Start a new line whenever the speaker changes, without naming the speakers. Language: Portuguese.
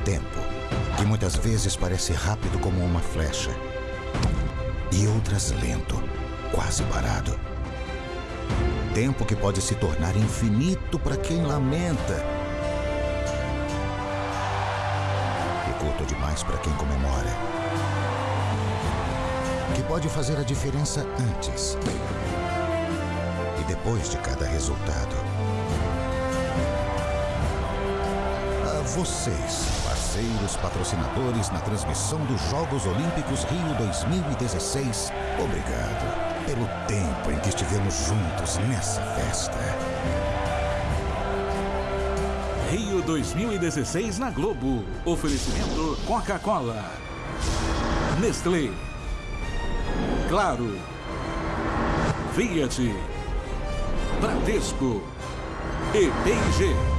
tempo, que muitas vezes parece rápido como uma flecha, e outras lento, quase parado. Tempo que pode se tornar infinito para quem lamenta. E curto demais para quem comemora. Que pode fazer a diferença antes e depois de cada resultado. A vocês, parceiros patrocinadores na transmissão dos Jogos Olímpicos Rio 2016, obrigado pelo tempo em que estivemos juntos nessa festa.
Rio 2016 na Globo. Oferecimento Coca-Cola. Nestlé. Claro. Fiat. Bradesco. E P&G.